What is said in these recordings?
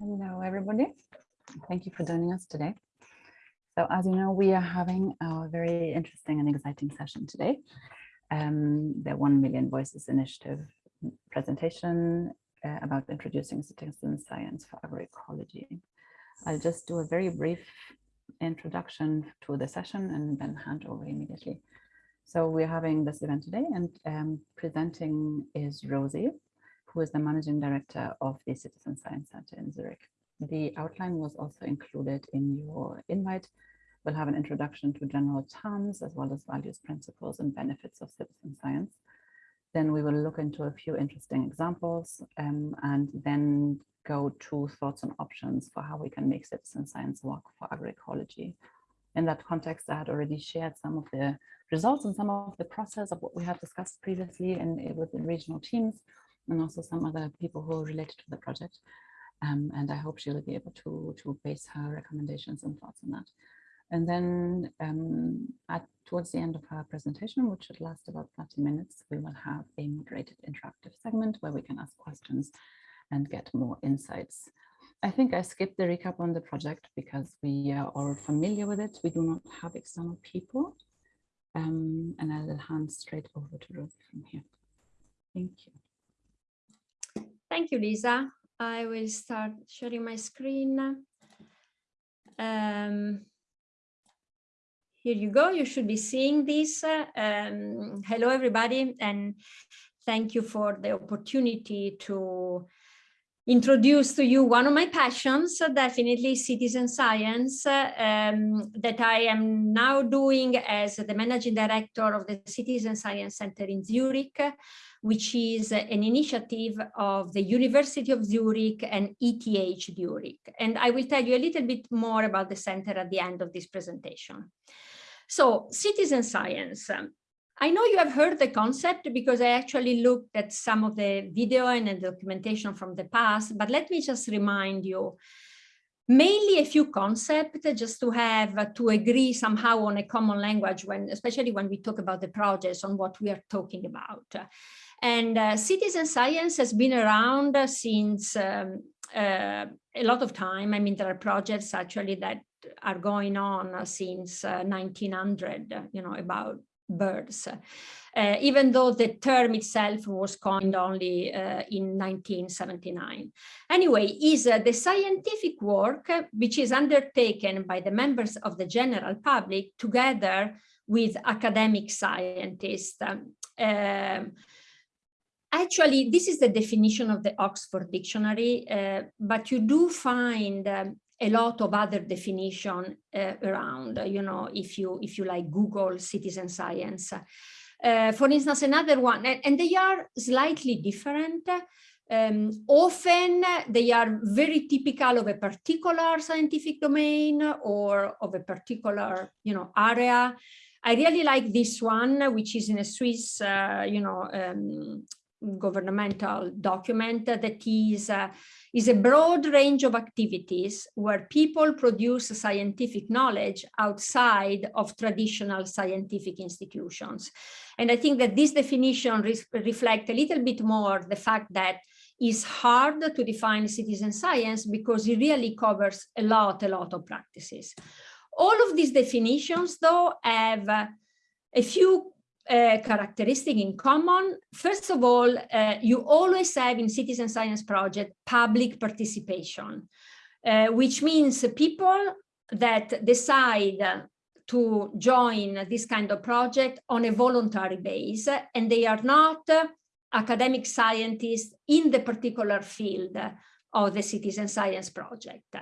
Hello, everybody. Thank you for joining us today. So as you know, we are having a very interesting and exciting session today. Um, the 1 Million Voices Initiative presentation uh, about introducing citizen science for agroecology. I'll just do a very brief introduction to the session and then hand over immediately. So we're having this event today and um, presenting is Rosie, who is the managing director of the Citizen Science Center in Zurich. The outline was also included in your invite. We'll have an introduction to general terms as well as values, principles, and benefits of citizen science. Then we will look into a few interesting examples um, and then go to thoughts and options for how we can make citizen science work for agroecology. In that context, I had already shared some of the results and some of the process of what we have discussed previously in, within regional teams and also some other people who are related to the project. Um, and I hope she will be able to, to base her recommendations and thoughts on that. And then um, at, towards the end of her presentation, which should last about 30 minutes, we will have a moderated interactive segment where we can ask questions and get more insights. I think I skipped the recap on the project because we are all familiar with it. We do not have external people. Um, and I will hand straight over to Rosie from here. Thank you. Thank you, Lisa. I will start sharing my screen. Um, here you go. You should be seeing this. Um, hello, everybody, and thank you for the opportunity to introduce to you one of my passions, definitely citizen science, um, that I am now doing as the managing director of the Citizen Science Center in Zurich, which is an initiative of the University of Zurich and ETH Zurich. And I will tell you a little bit more about the center at the end of this presentation. So citizen science. I know you have heard the concept because I actually looked at some of the video and the documentation from the past, but let me just remind you mainly a few concepts just to have to agree somehow on a common language when especially when we talk about the projects on what we are talking about and uh, citizen science has been around since um, uh, a lot of time. I mean, there are projects actually that are going on since uh, 1900, you know, about birds, uh, even though the term itself was coined only uh, in 1979. Anyway, is uh, the scientific work which is undertaken by the members of the general public together with academic scientists. Um, Actually, this is the definition of the Oxford Dictionary, uh, but you do find um, a lot of other definition uh, around, you know, if you if you like Google citizen science. Uh, for instance, another one, and, and they are slightly different. Um, often they are very typical of a particular scientific domain or of a particular, you know, area. I really like this one, which is in a Swiss, uh, you know, um, governmental document that is, uh, is a broad range of activities where people produce scientific knowledge outside of traditional scientific institutions. And I think that this definition re reflects a little bit more the fact that it's hard to define citizen science because it really covers a lot, a lot of practices. All of these definitions, though, have a few uh, characteristic in common. First of all, uh, you always have in citizen science project public participation, uh, which means people that decide to join this kind of project on a voluntary base, and they are not academic scientists in the particular field of the citizen science project.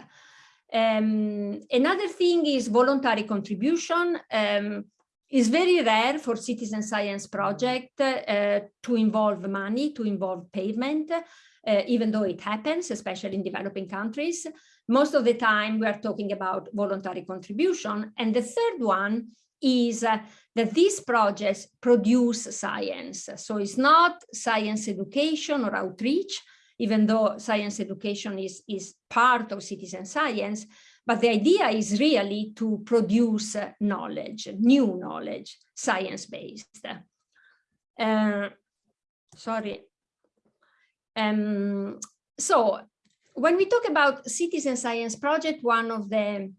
Um, another thing is voluntary contribution. Um, it's very rare for citizen science project uh, to involve money, to involve payment, uh, even though it happens, especially in developing countries. Most of the time we are talking about voluntary contribution. And the third one is uh, that these projects produce science. So it's not science education or outreach, even though science education is, is part of citizen science, but the idea is really to produce knowledge, new knowledge, science-based. Uh, sorry. Um, so when we talk about citizen science project, one of the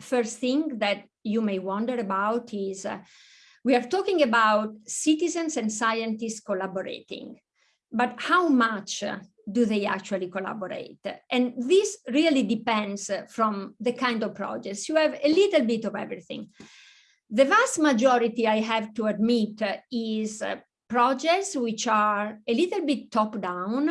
first thing that you may wonder about is uh, we are talking about citizens and scientists collaborating, but how much do they actually collaborate? And this really depends from the kind of projects. You have a little bit of everything. The vast majority, I have to admit, is uh, projects which are a little bit top down,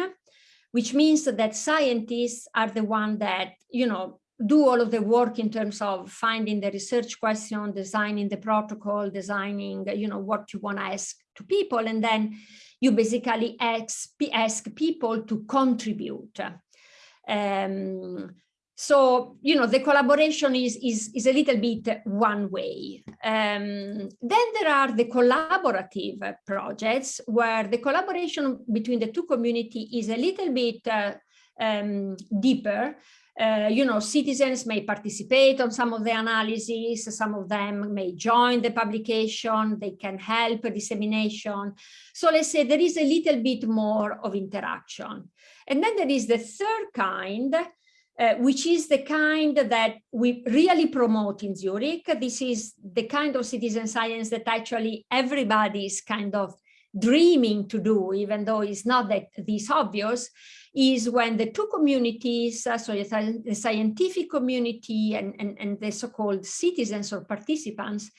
which means that scientists are the one that, you know, do all of the work in terms of finding the research question, designing the protocol, designing, you know, what you want to ask to people. And then you basically ask, ask people to contribute. Um, so, you know, the collaboration is, is, is a little bit one way. Um, then there are the collaborative projects where the collaboration between the two community is a little bit uh, um, deeper uh, you know, citizens may participate on some of the analysis, some of them may join the publication, they can help dissemination. So let's say there is a little bit more of interaction. And then there is the third kind, uh, which is the kind that we really promote in Zurich. This is the kind of citizen science that actually everybody is kind of dreaming to do, even though it's not that this obvious is when the two communities, uh, so the scientific community and, and, and the so-called citizens or participants,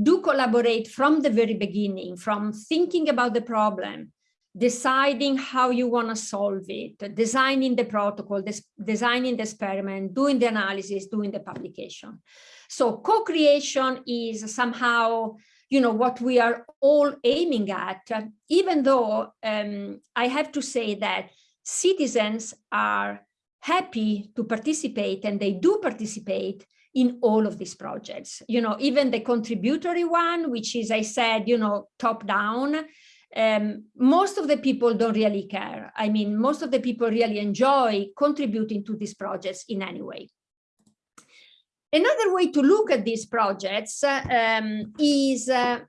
do collaborate from the very beginning, from thinking about the problem, deciding how you want to solve it, designing the protocol, des designing the experiment, doing the analysis, doing the publication. So co-creation is somehow, you know, what we are all aiming at, even though um, I have to say that citizens are happy to participate and they do participate in all of these projects. You know, even the contributory one, which is, I said, you know, top down, um, most of the people don't really care. I mean, most of the people really enjoy contributing to these projects in any way. Another way to look at these projects um, is uh,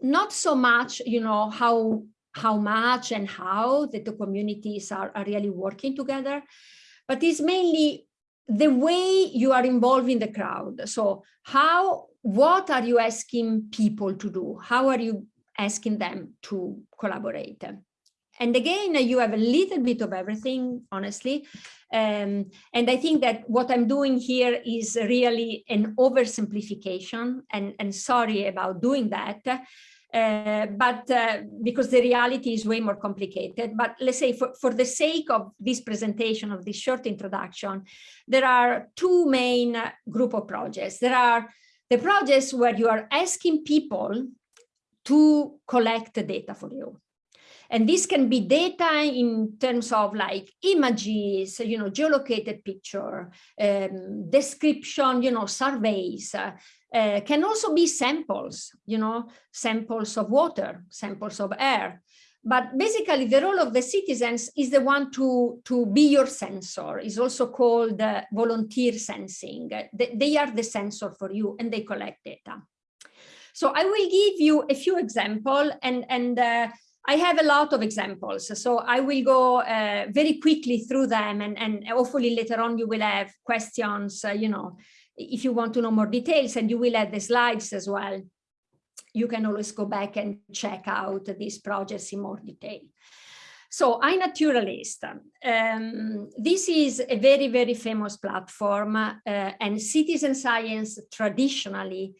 not so much, you know, how how much and how the two communities are, are really working together, but it's mainly the way you are involving the crowd. So how, what are you asking people to do? How are you asking them to collaborate? And again, you have a little bit of everything, honestly. Um, and I think that what I'm doing here is really an oversimplification and, and sorry about doing that. Uh, but uh, because the reality is way more complicated. But let's say for, for the sake of this presentation, of this short introduction, there are two main group of projects. There are the projects where you are asking people to collect data for you. And this can be data in terms of like images, you know, geolocated picture, um, description, you know, surveys, uh, uh, can also be samples, you know, samples of water, samples of air. But basically the role of the citizens is the one to, to be your sensor, is also called uh, volunteer sensing. They, they are the sensor for you and they collect data. So I will give you a few examples and, and uh, I have a lot of examples, so I will go uh, very quickly through them and, and hopefully later on you will have questions, uh, you know, if you want to know more details and you will have the slides as well. You can always go back and check out these projects in more detail. So iNaturalist, um, this is a very, very famous platform uh, and citizen science traditionally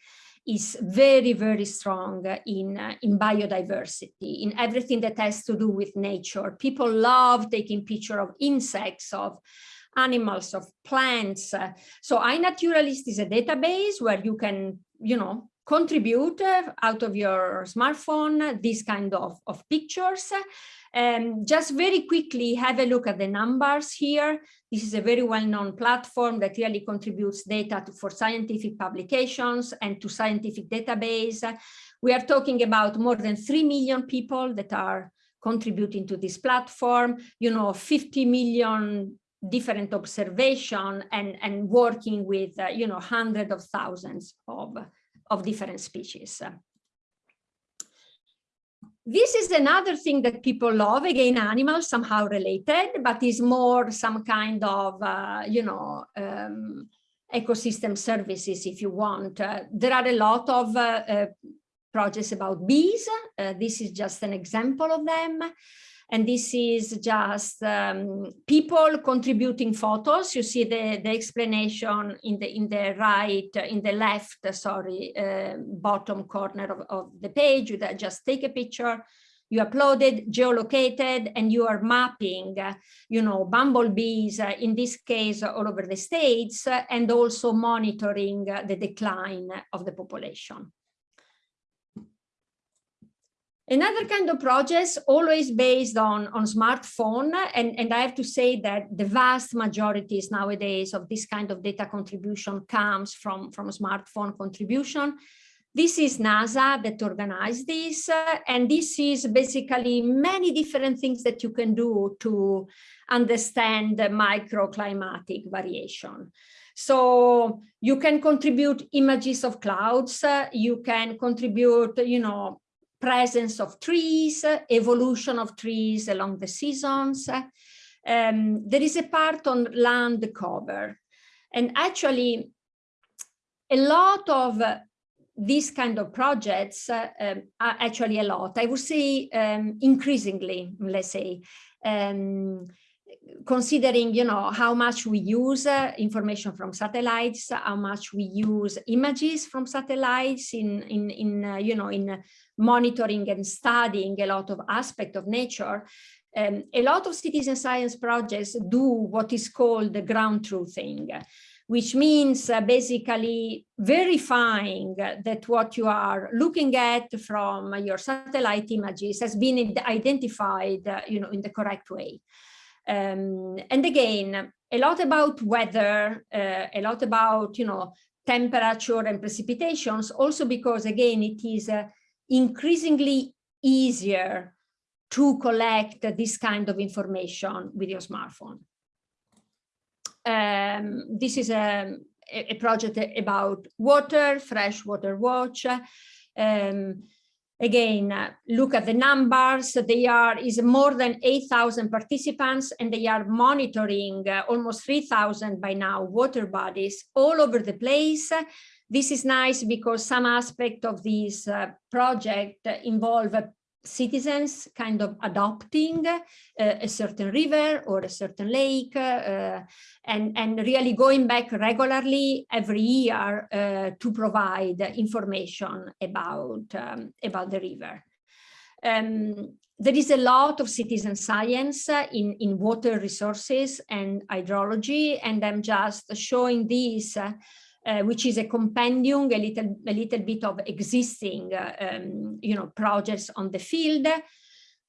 is very, very strong in, uh, in biodiversity, in everything that has to do with nature. People love taking picture of insects, of animals, of plants. Uh, so iNaturalist is a database where you can, you know, contribute uh, out of your smartphone these kind of, of pictures. Um, just very quickly have a look at the numbers here. This is a very well-known platform that really contributes data to, for scientific publications and to scientific database. We are talking about more than 3 million people that are contributing to this platform, you know, 50 million different observation and, and working with, uh, you know, hundreds of thousands of, of different species. This is another thing that people love, again, animals somehow related, but is more some kind of, uh, you know, um, ecosystem services if you want. Uh, there are a lot of uh, uh projects about bees. Uh, this is just an example of them. And this is just um, people contributing photos. You see the, the explanation in the in the right, in the left, sorry, uh, bottom corner of, of the page. You just take a picture, you upload it, geolocated, and you are mapping, uh, you know, bumblebees, uh, in this case, all over the states, uh, and also monitoring uh, the decline of the population. Another kind of projects always based on, on smartphone, and, and I have to say that the vast majorities nowadays of this kind of data contribution comes from, from smartphone contribution. This is NASA that organized this, uh, and this is basically many different things that you can do to understand the microclimatic variation. So you can contribute images of clouds, uh, you can contribute, you know, presence of trees, evolution of trees along the seasons. Um, there is a part on land cover. And actually, a lot of these kind of projects uh, um, are actually a lot. I would say um, increasingly, let's say, um, considering, you know, how much we use uh, information from satellites, how much we use images from satellites in, in, in uh, you know, in monitoring and studying a lot of aspect of nature, um, a lot of citizen science projects do what is called the ground truthing, which means uh, basically verifying that what you are looking at from your satellite images has been identified, uh, you know, in the correct way. Um, and again, a lot about weather, uh, a lot about, you know, temperature and precipitations, also because, again, it is uh, increasingly easier to collect this kind of information with your smartphone. Um, this is a, a, project about water, freshwater watch. Um, again, look at the numbers. They are is more than 8,000 participants, and they are monitoring uh, almost 3,000 by now water bodies all over the place. This is nice because some aspect of this uh, project involve citizens kind of adopting uh, a certain river or a certain lake uh, and, and really going back regularly every year uh, to provide information about, um, about the river. Um, there is a lot of citizen science in, in water resources and hydrology, and I'm just showing this uh, which is a compendium, a little, a little bit of existing, uh, um, you know, projects on the field.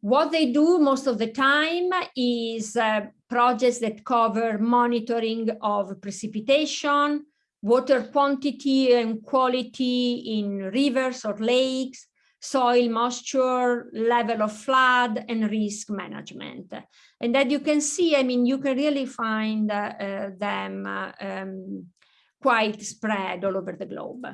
What they do most of the time is uh, projects that cover monitoring of precipitation, water quantity and quality in rivers or lakes, soil moisture, level of flood, and risk management. And that you can see, I mean, you can really find uh, uh, them um, quite spread all over the globe.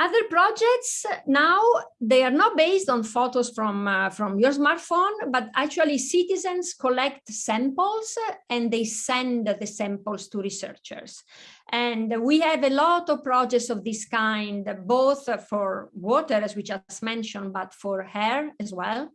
Other projects now, they are not based on photos from, uh, from your smartphone, but actually citizens collect samples and they send the samples to researchers. And we have a lot of projects of this kind, both for water, as we just mentioned, but for hair as well.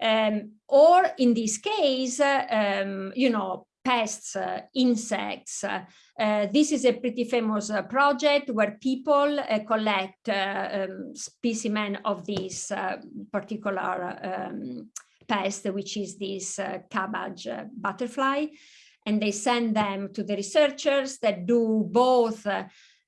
Um, or in this case, um, you know, pests, uh, insects. Uh, this is a pretty famous uh, project where people collect um, specimen of this particular um, pest, which is this cabbage butterfly and they send them to the researchers that do both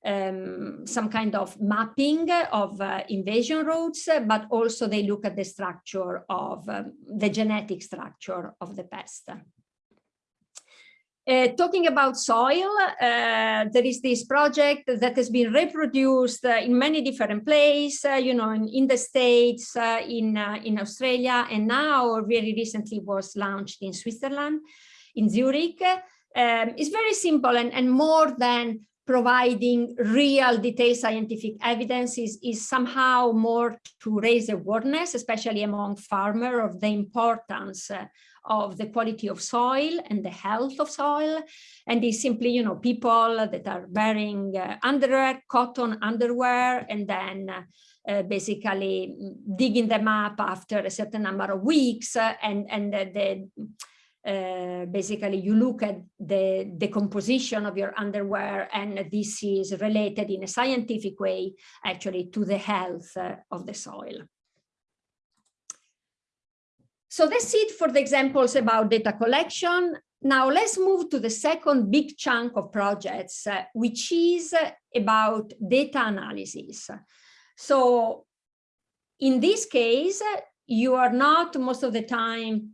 um, some kind of mapping of uh, invasion routes, but also they look at the structure of um, the genetic structure of the pest. Uh, talking about soil, uh, there is this project that has been reproduced uh, in many different places, uh, you know, in, in the States, uh, in, uh, in Australia, and now very recently was launched in Switzerland, in Zurich. Um, it's very simple and, and more than providing real detailed scientific evidence is, is somehow more to raise awareness, especially among farmers, of the importance of the quality of soil and the health of soil. And it's simply, you know, people that are wearing uh, underwear, cotton underwear, and then uh, basically digging them up after a certain number of weeks uh, and, and the, uh, basically you look at the decomposition of your underwear and this is related in a scientific way actually to the health uh, of the soil. So that's it for the examples about data collection. Now let's move to the second big chunk of projects, uh, which is about data analysis. So in this case, you are not most of the time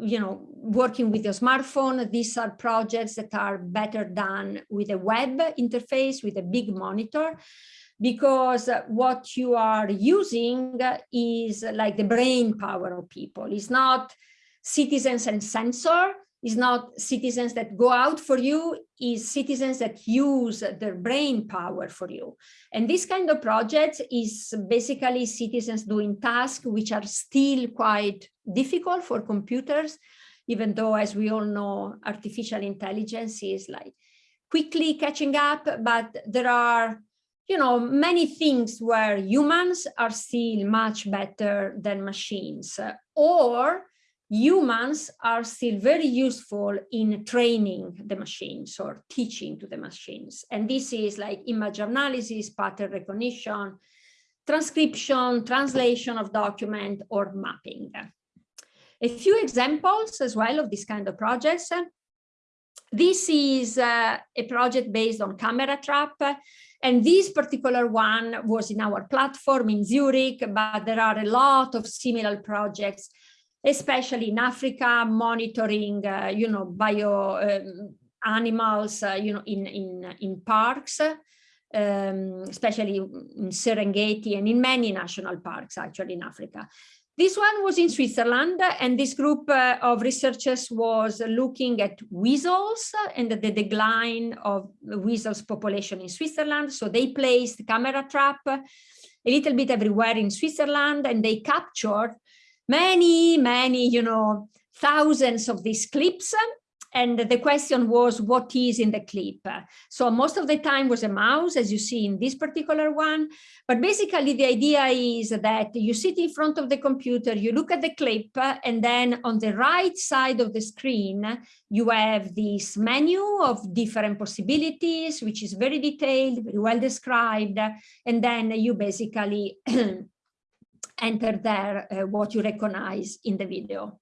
you know, working with your smartphone, these are projects that are better done with a web interface, with a big monitor, because what you are using is like the brain power of people. It's not citizens and sensor, it's not citizens that go out for you, it's citizens that use their brain power for you. And this kind of project is basically citizens doing tasks which are still quite difficult for computers, even though, as we all know, artificial intelligence is like quickly catching up, but there are you know, many things where humans are still much better than machines, or humans are still very useful in training the machines or teaching to the machines. And this is like image analysis, pattern recognition, transcription, translation of document or mapping. A few examples as well of this kind of projects. This is uh, a project based on camera trap. And this particular one was in our platform in Zurich, but there are a lot of similar projects especially in Africa, monitoring, uh, you know, bio um, animals, uh, you know, in, in, in parks, um, especially in Serengeti and in many national parks, actually in Africa. This one was in Switzerland, and this group uh, of researchers was looking at weasels and the decline of the weasels population in Switzerland. So they placed camera trap a little bit everywhere in Switzerland, and they captured many, many, you know, thousands of these clips. And the question was, what is in the clip? So most of the time was a mouse, as you see in this particular one. But basically, the idea is that you sit in front of the computer, you look at the clip, and then on the right side of the screen, you have this menu of different possibilities, which is very detailed, very well described. And then you basically enter there uh, what you recognize in the video.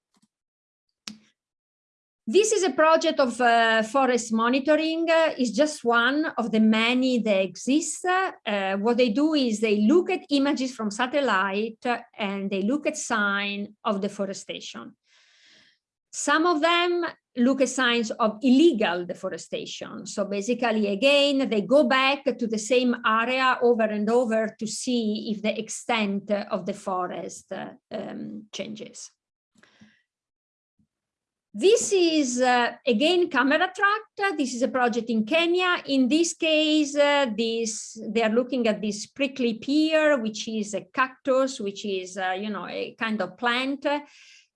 This is a project of uh, forest monitoring. Uh, it's just one of the many that exist. Uh, what they do is they look at images from satellite and they look at sign of deforestation. Some of them look at signs of illegal deforestation. So basically, again, they go back to the same area over and over to see if the extent of the forest um, changes. This is, uh, again, camera tracked. This is a project in Kenya. In this case, uh, this they are looking at this prickly pear, which is a cactus, which is, uh, you know, a kind of plant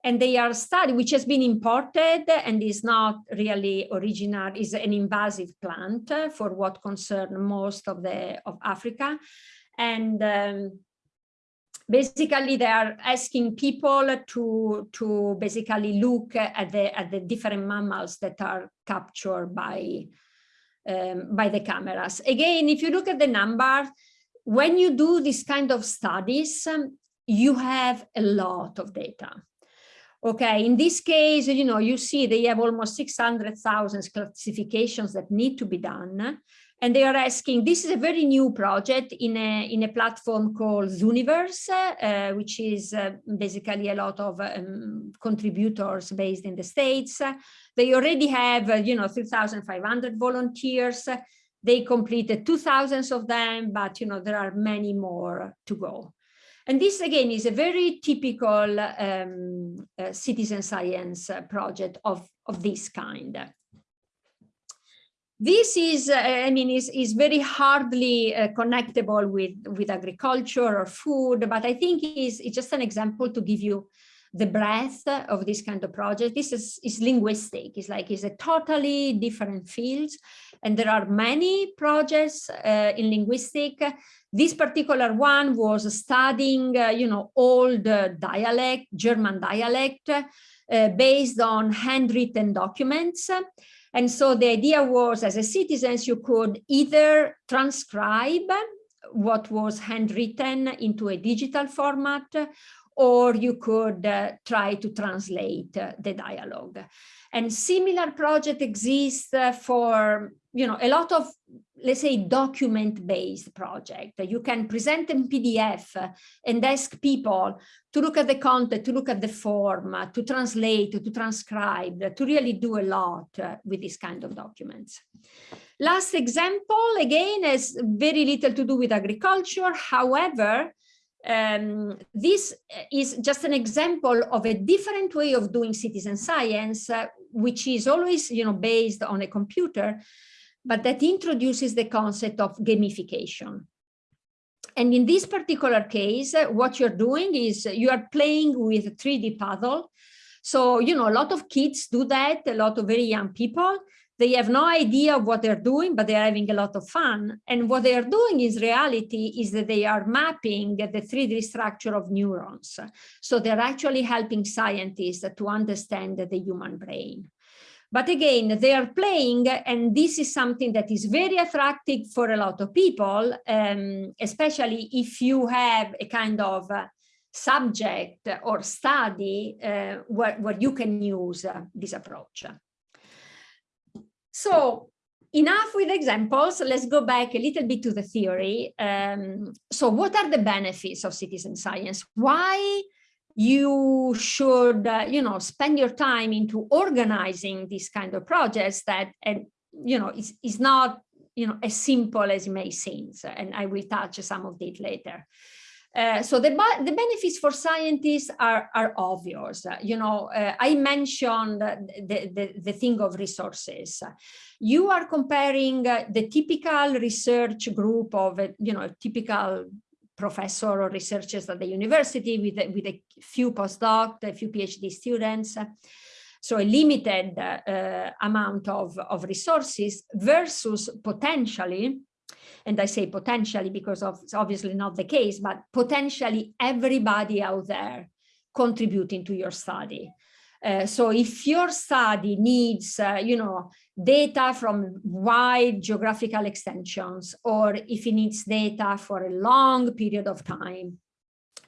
and they are studied, which has been imported and is not really original, is an invasive plant for what concern most of the of Africa. And um, basically they are asking people to to basically look at the at the different mammals that are captured by um, by the cameras. Again, if you look at the number when you do this kind of studies, um, you have a lot of data. Okay, in this case, you know, you see they have almost 600,000 classifications that need to be done. And they are asking, this is a very new project in a, in a platform called Zooniverse, uh, which is uh, basically a lot of um, contributors based in the States. They already have, uh, you know, 3,500 volunteers. They completed 2,000 of them, but, you know, there are many more to go. And this again is a very typical um, uh, citizen science uh, project of, of this kind. This is, uh, I mean, is, is very hardly uh, connectable with, with agriculture or food, but I think is it's just an example to give you the breadth of this kind of project. This is, is linguistic. It's like it's a totally different field. And there are many projects uh, in linguistic. This particular one was studying, uh, you know, old dialect, German dialect, uh, based on handwritten documents. And so the idea was as a citizens, you could either transcribe what was handwritten into a digital format, or you could uh, try to translate uh, the dialogue. And similar project exists uh, for, you know, a lot of, let's say, document-based project. You can present in PDF and ask people to look at the content, to look at the form, to translate, to transcribe, to really do a lot with this kind of documents. Last example, again, has very little to do with agriculture. However, um, this is just an example of a different way of doing citizen science, uh, which is always you know, based on a computer, but that introduces the concept of gamification. And in this particular case, uh, what you're doing is you are playing with a 3D puzzle. So, you know, a lot of kids do that, a lot of very young people, they have no idea of what they're doing, but they're having a lot of fun. And what they are doing is reality is that they are mapping the 3D structure of neurons. So they're actually helping scientists to understand the human brain. But again, they are playing, and this is something that is very attractive for a lot of people, um, especially if you have a kind of uh, subject or study uh, where, where you can use uh, this approach. So enough with examples. Let's go back a little bit to the theory. Um, so what are the benefits of citizen science? Why you should, uh, you know, spend your time into organizing these kind of projects that, and, you know, is, is not, you know, as simple as it may seem. So, And I will touch some of it later. Uh, so the, the benefits for scientists are, are obvious. Uh, you know, uh, I mentioned the, the, the thing of resources. You are comparing uh, the typical research group of, you know, a typical professor or researchers at the university with, with a few postdoc, a few PhD students. So a limited uh, amount of, of resources versus potentially and I say potentially because of, it's obviously not the case, but potentially everybody out there contributing to your study. Uh, so if your study needs, uh, you know, data from wide geographical extensions, or if it needs data for a long period of time,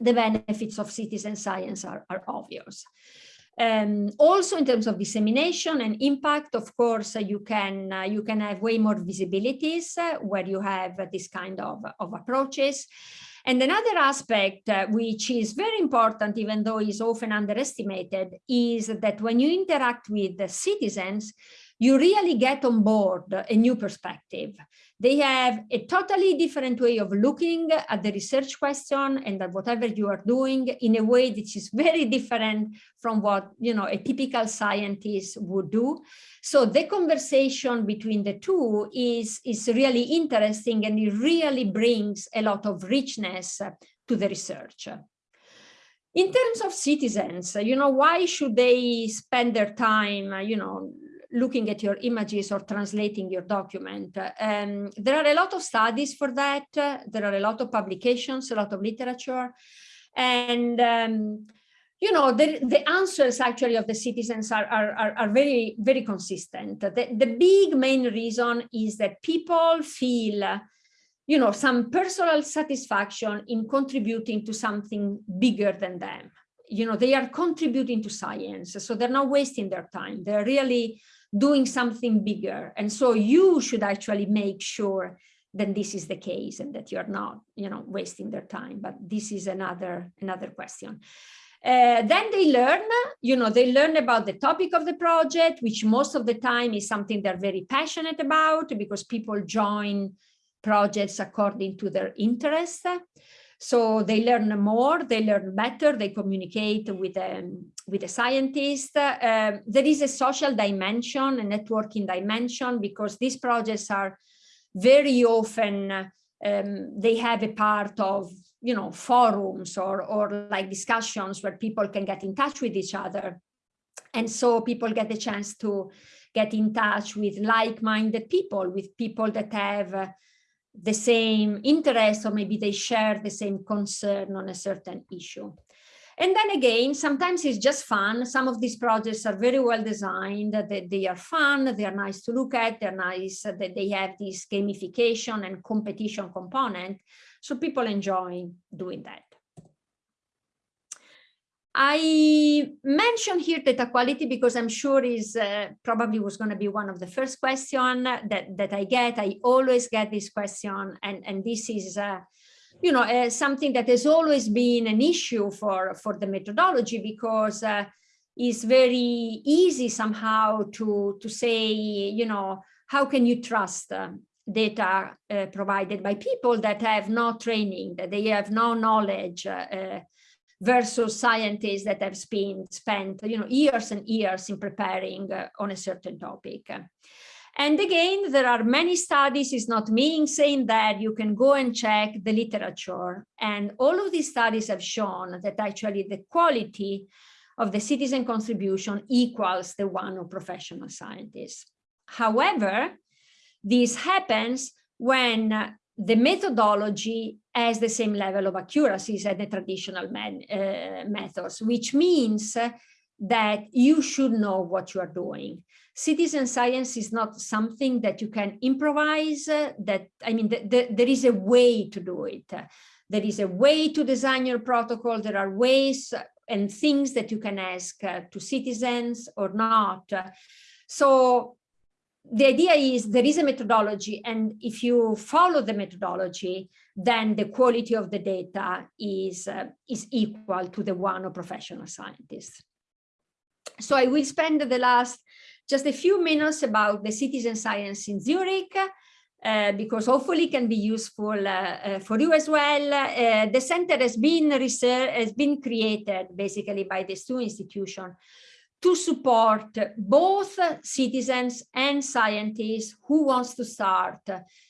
the benefits of citizen science are, are obvious. Um, also in terms of dissemination and impact, of course, uh, you can uh, you can have way more visibilities uh, where you have this kind of, of approaches. And another aspect uh, which is very important, even though is often underestimated, is that when you interact with the citizens, you really get on board a new perspective. They have a totally different way of looking at the research question and at whatever you are doing in a way that is very different from what you know a typical scientist would do. So the conversation between the two is, is really interesting and it really brings a lot of richness to the research. In terms of citizens, you know, why should they spend their time, you know, looking at your images or translating your document. Um, there are a lot of studies for that. There are a lot of publications, a lot of literature. And, um, you know, the, the answers actually of the citizens are, are, are, very, very consistent. The, the big main reason is that people feel you know, some personal satisfaction in contributing to something bigger than them. You know, they are contributing to science, so they're not wasting their time. They're really doing something bigger. And so you should actually make sure that this is the case and that you're not, you know, wasting their time. But this is another, another question. Uh, then they learn, you know, they learn about the topic of the project, which most of the time is something they're very passionate about because people join projects according to their interests. So they learn more, they learn better, they communicate with, um, with a scientist. Uh, there is a social dimension, a networking dimension, because these projects are very often, um, they have a part of, you know, forums or, or like discussions where people can get in touch with each other. And so people get the chance to get in touch with like-minded people, with people that have the same interest or maybe they share the same concern on a certain issue. And then again, sometimes it's just fun. Some of these projects are very well designed, they, they are fun, they are nice to look at, they're nice, that they have this gamification and competition component. So people enjoy doing that. I mentioned here data quality because I'm sure is uh, probably was going to be one of the first question that, that I get. I always get this question and, and this is, uh, you know, uh, something that has always been an issue for, for the methodology because uh, it's very easy somehow to, to say, you know, how can you trust uh, data uh, provided by people that have no training, that they have no knowledge, versus scientists that have been spent you know years and years in preparing uh, on a certain topic. And again there are many studies it's not me saying that you can go and check the literature. And all of these studies have shown that actually the quality of the citizen contribution equals the one of professional scientists. However this happens when the methodology has the same level of accuracy as the traditional uh, methods, which means that you should know what you are doing. Citizen science is not something that you can improvise, that, I mean, the, the, there is a way to do it. There is a way to design your protocol. There are ways and things that you can ask uh, to citizens or not. So the idea is there is a methodology and if you follow the methodology, then the quality of the data is, uh, is equal to the one of professional scientists. So I will spend the last just a few minutes about the citizen science in Zurich, uh, because hopefully it can be useful uh, uh, for you as well. Uh, the center has been research, has been created basically by these two institutions to support both citizens and scientists who wants to start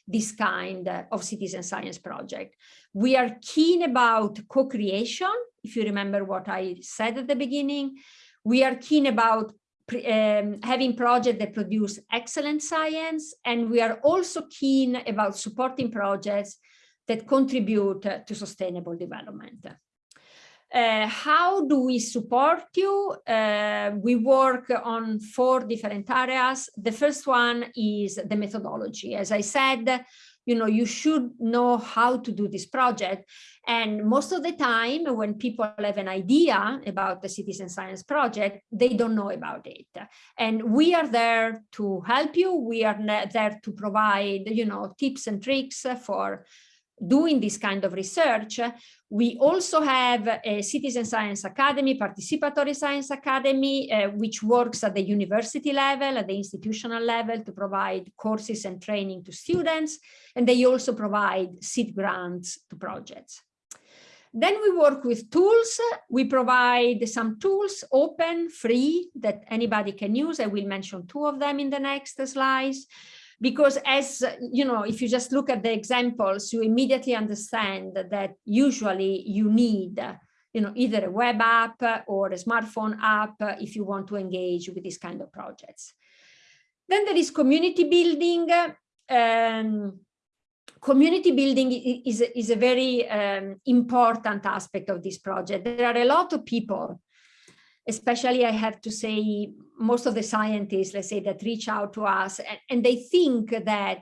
this kind of citizen science project. We are keen about co-creation, if you remember what I said at the beginning. We are keen about um, having projects that produce excellent science, and we are also keen about supporting projects that contribute to sustainable development. Uh, how do we support you? Uh, we work on four different areas. The first one is the methodology. As I said, you know, you should know how to do this project. And most of the time when people have an idea about the citizen science project, they don't know about it. And we are there to help you. We are there to provide, you know, tips and tricks for doing this kind of research. We also have a Citizen Science Academy, Participatory Science Academy, uh, which works at the university level, at the institutional level to provide courses and training to students. And they also provide seed grants to projects. Then we work with tools. We provide some tools, open, free, that anybody can use. I will mention two of them in the next slides because as you know if you just look at the examples you immediately understand that usually you need you know either a web app or a smartphone app if you want to engage with these kind of projects. Then there is community building. Um, community building is, is a very um, important aspect of this project. There are a lot of people especially I have to say, most of the scientists, let's say, that reach out to us and, and they think that,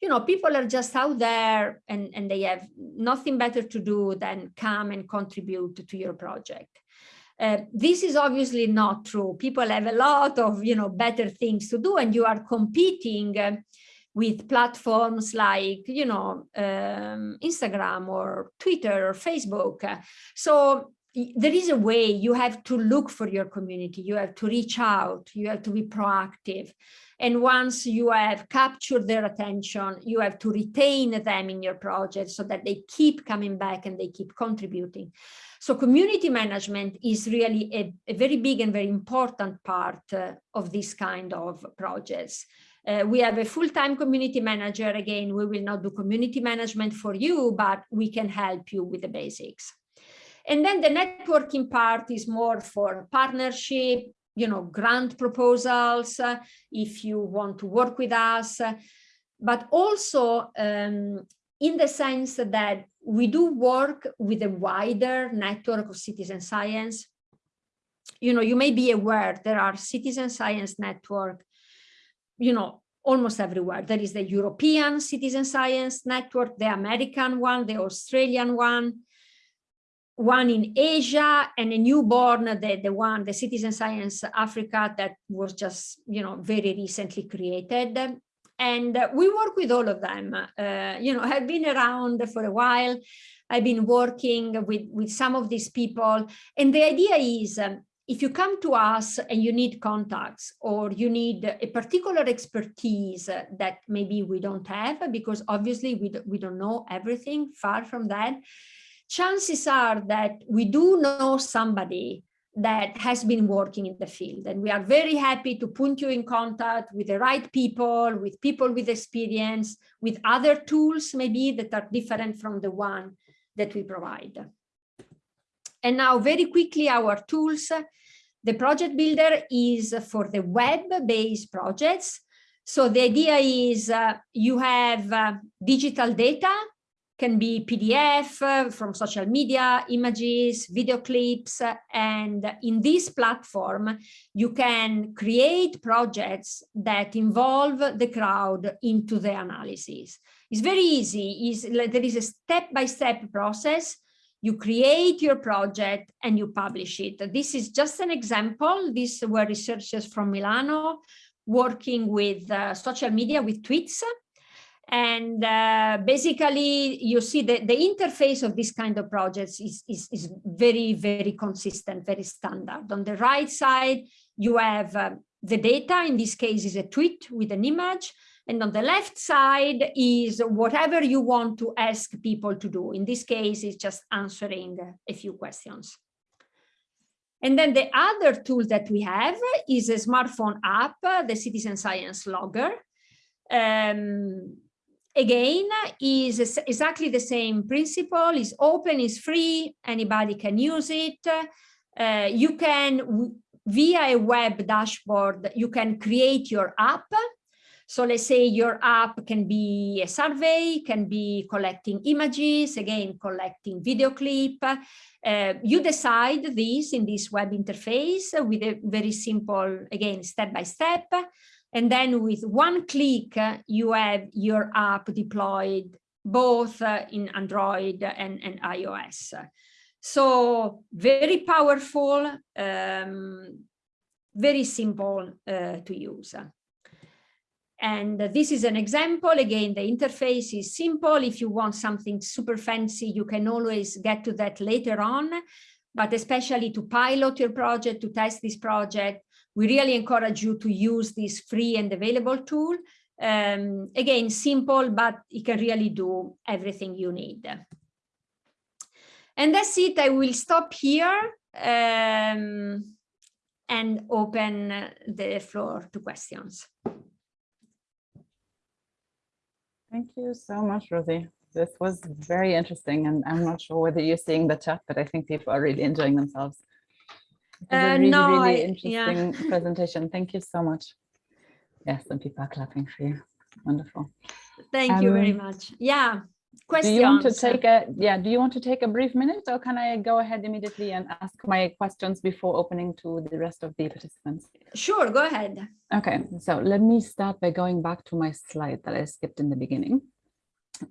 you know, people are just out there and, and they have nothing better to do than come and contribute to your project. Uh, this is obviously not true. People have a lot of, you know, better things to do and you are competing uh, with platforms like, you know, um, Instagram or Twitter or Facebook. So there is a way you have to look for your community, you have to reach out, you have to be proactive. And once you have captured their attention, you have to retain them in your project so that they keep coming back and they keep contributing. So community management is really a, a very big and very important part uh, of this kind of projects. Uh, we have a full-time community manager. Again, we will not do community management for you, but we can help you with the basics. And then the networking part is more for partnership, you know, grant proposals, uh, if you want to work with us, but also um, in the sense that we do work with a wider network of citizen science. You know, you may be aware there are citizen science network, you know, almost everywhere. There is the European Citizen Science Network, the American one, the Australian one, one in Asia, and a newborn, the, the one, the Citizen Science Africa that was just, you know, very recently created. And we work with all of them. Uh, you know, I've been around for a while. I've been working with, with some of these people. And the idea is um, if you come to us and you need contacts or you need a particular expertise that maybe we don't have, because obviously we, we don't know everything, far from that, chances are that we do know somebody that has been working in the field. And we are very happy to put you in contact with the right people, with people with experience, with other tools maybe that are different from the one that we provide. And now very quickly, our tools. The project builder is for the web-based projects. So the idea is uh, you have uh, digital data can be PDF uh, from social media, images, video clips, and in this platform, you can create projects that involve the crowd into the analysis. It's very easy. It's, there is a step-by-step -step process. You create your project and you publish it. This is just an example. These were researchers from Milano working with uh, social media, with tweets, and uh, basically, you see that the interface of this kind of projects is, is, is very, very consistent, very standard. On the right side, you have uh, the data, in this case is a tweet with an image. And on the left side is whatever you want to ask people to do. In this case, it's just answering a few questions. And then the other tool that we have is a smartphone app, the Citizen Science Logger. Um, again is exactly the same principle is open is free anybody can use it. Uh, you can via a web dashboard you can create your app. So let's say your app can be a survey can be collecting images again collecting video clip. Uh, you decide this in this web interface with a very simple again step by step and then with one click, uh, you have your app deployed both uh, in Android and, and iOS. So very powerful, um, very simple uh, to use. And this is an example. Again, the interface is simple. If you want something super fancy, you can always get to that later on. But especially to pilot your project, to test this project, we really encourage you to use this free and available tool. Um, again, simple, but it can really do everything you need. And that's it. I will stop here um, and open the floor to questions. Thank you so much, Rosie. This was very interesting, and I'm not sure whether you're seeing the chat, but I think people are really enjoying themselves. Uh, a really, no, really I- interesting yeah. presentation. Thank you so much. Yes, and people are clapping for you. Wonderful. Thank you very Um, much. Yeah, Do you want to take a, yeah, do you want to take a brief minute or can I go ahead immediately and ask my questions before opening to the rest of the participants? Sure, go ahead. Okay, so let me start by going back to my slide that I skipped in the beginning.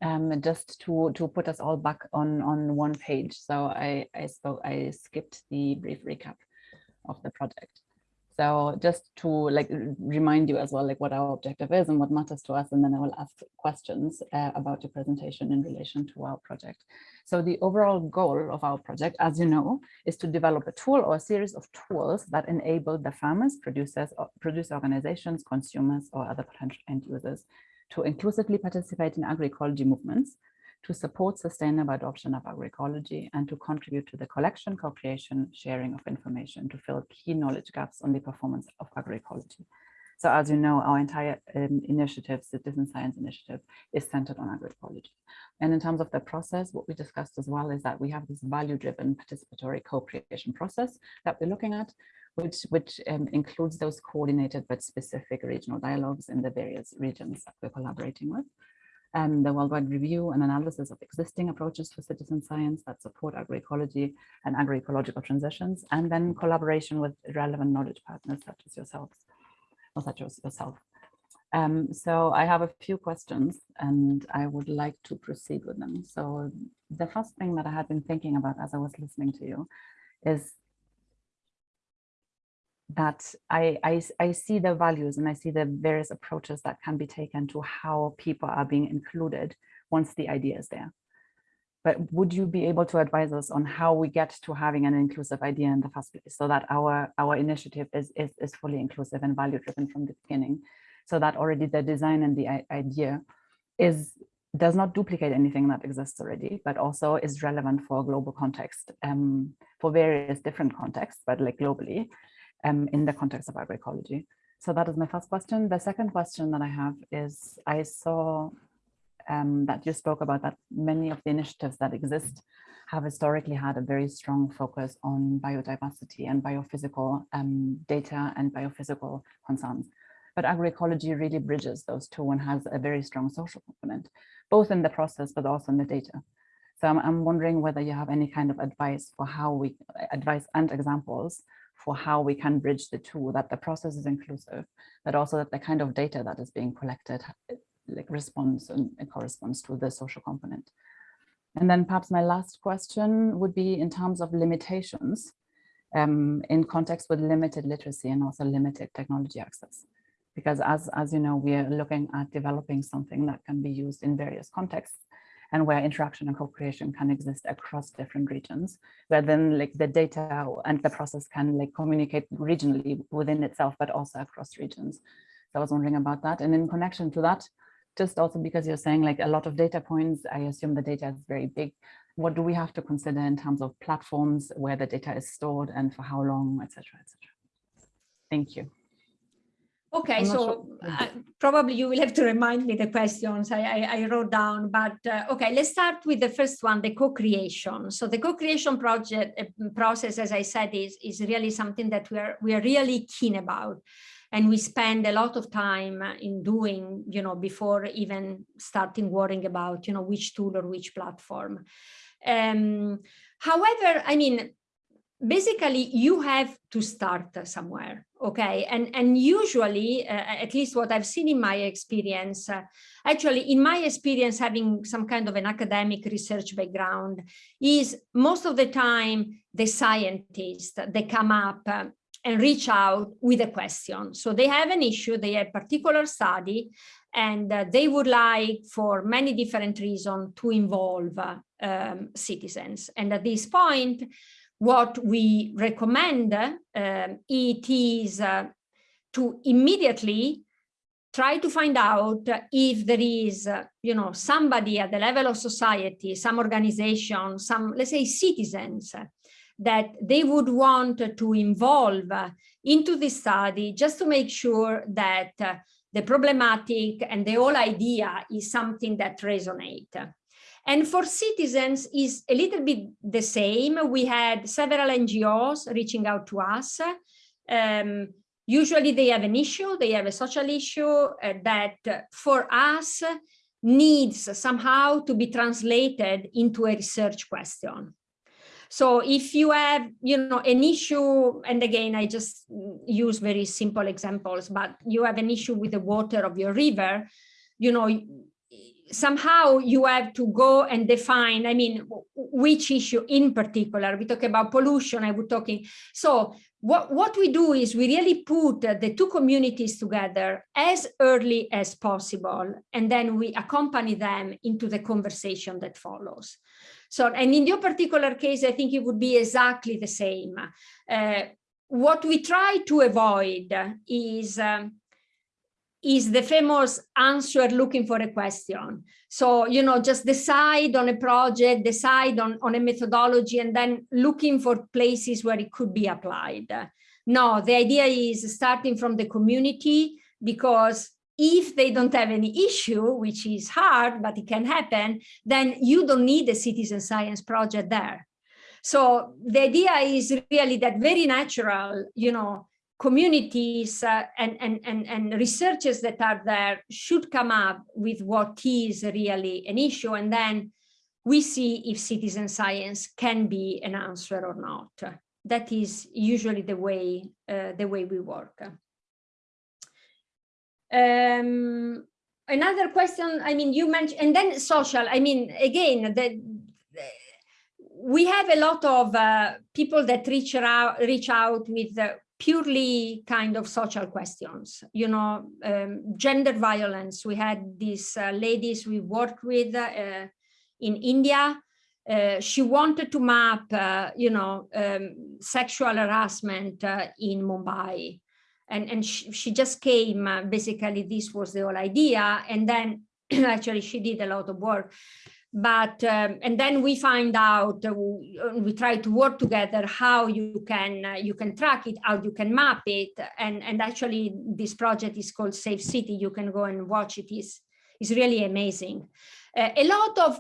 Um, just to to put us all back on on one page. So I I spoke I skipped the brief recap of the project. So just to like remind you as well, like what our objective is and what matters to us, and then I will ask questions uh, about your presentation in relation to our project. So the overall goal of our project, as you know, is to develop a tool or a series of tools that enable the farmers, producers, or producer organizations, consumers, or other potential end users to inclusively participate in agroecology movements to support sustainable adoption of agroecology and to contribute to the collection, co-creation, sharing of information to fill key knowledge gaps on the performance of agroecology. So as you know, our entire um, initiative, Citizen Science Initiative, is centered on agroecology. And in terms of the process, what we discussed as well is that we have this value-driven participatory co-creation process that we're looking at, which, which um, includes those coordinated but specific regional dialogues in the various regions that we're collaborating with and the worldwide review and analysis of existing approaches for citizen science that support agroecology and agroecological transitions, and then collaboration with relevant knowledge partners such as yourselves, or such as yourself. Um, so I have a few questions and I would like to proceed with them. So the first thing that I had been thinking about as I was listening to you is that I, I, I see the values and I see the various approaches that can be taken to how people are being included once the idea is there. But would you be able to advise us on how we get to having an inclusive idea in the first place so that our, our initiative is, is, is fully inclusive and value driven from the beginning? So that already the design and the idea is does not duplicate anything that exists already, but also is relevant for a global context, um, for various different contexts, but like globally, um, in the context of agroecology. So that is my first question. The second question that I have is I saw um, that you spoke about that many of the initiatives that exist have historically had a very strong focus on biodiversity and biophysical um, data and biophysical concerns. But agroecology really bridges those two and has a very strong social component, both in the process, but also in the data. So I'm, I'm wondering whether you have any kind of advice for how we, advice and examples for how we can bridge the two, that the process is inclusive, but also that the kind of data that is being collected like responds and corresponds to the social component. And then perhaps my last question would be in terms of limitations um, in context with limited literacy and also limited technology access. Because as, as you know, we are looking at developing something that can be used in various contexts and where interaction and co-creation can exist across different regions, where then like the data and the process can like communicate regionally within itself, but also across regions. So I was wondering about that. And in connection to that, just also because you're saying like a lot of data points, I assume the data is very big. What do we have to consider in terms of platforms where the data is stored and for how long, etc., etc. Thank you. Okay, so sure. uh, probably you will have to remind me the questions I, I, I wrote down, but uh, okay, let's start with the first one, the co-creation. So the co-creation project uh, process, as I said, is, is really something that we are, we are really keen about. And we spend a lot of time in doing, you know, before even starting worrying about, you know, which tool or which platform. Um, however, I mean, basically you have to start somewhere okay? And and usually uh, at least what i've seen in my experience uh, actually in my experience having some kind of an academic research background is most of the time the scientists they come up uh, and reach out with a question. So they have an issue they have particular study and uh, they would like for many different reasons to involve um, citizens. And at this point what we recommend uh, it is uh, to immediately try to find out if there is, uh, you know, somebody at the level of society, some organization, some, let's say, citizens that they would want to involve into this study just to make sure that uh, the problematic and the whole idea is something that resonate. And for citizens is a little bit the same. We had several NGOs reaching out to us. Um, usually they have an issue, they have a social issue uh, that for us needs somehow to be translated into a research question. So if you have, you know, an issue, and again, I just use very simple examples, but you have an issue with the water of your river, you know, somehow you have to go and define, I mean, which issue in particular, we talk about pollution, I would talking. So what, what we do is we really put the two communities together as early as possible, and then we accompany them into the conversation that follows. So, and in your particular case, I think it would be exactly the same. Uh, what we try to avoid is um, is the famous answer looking for a question. So, you know, just decide on a project, decide on, on a methodology, and then looking for places where it could be applied. No, the idea is starting from the community because if they don't have any issue, which is hard, but it can happen, then you don't need a citizen science project there. So the idea is really that very natural, you know, communities uh, and, and, and, and researchers that are there should come up with what is really an issue. And then we see if citizen science can be an answer or not. That is usually the way, uh, the way we work. Um, another question, I mean, you mentioned, and then social, I mean, again, the, we have a lot of uh, people that reach out, reach out with uh, purely kind of social questions, you know, um, gender violence. We had these uh, ladies we worked with uh, in India. Uh, she wanted to map, uh, you know, um, sexual harassment uh, in Mumbai. And, and she, she just came, uh, basically, this was the whole idea. And then actually she did a lot of work but um, and then we find out uh, we try to work together how you can uh, you can track it how you can map it and and actually this project is called safe city. You can go and watch it. Is is really amazing. Uh, a lot of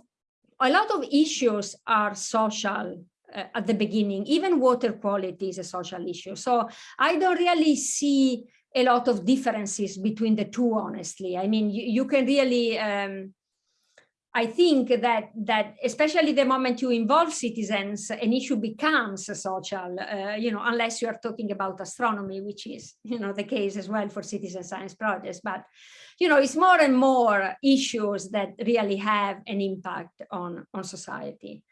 a lot of issues are social uh, at the beginning. Even water quality is a social issue. So i don't really see a lot of differences between the two honestly. I mean you, you can really um, I think that that especially the moment you involve citizens, an issue becomes social, uh, you know, unless you are talking about astronomy, which is, you know, the case as well for citizen science projects. But, you know, it's more and more issues that really have an impact on, on society.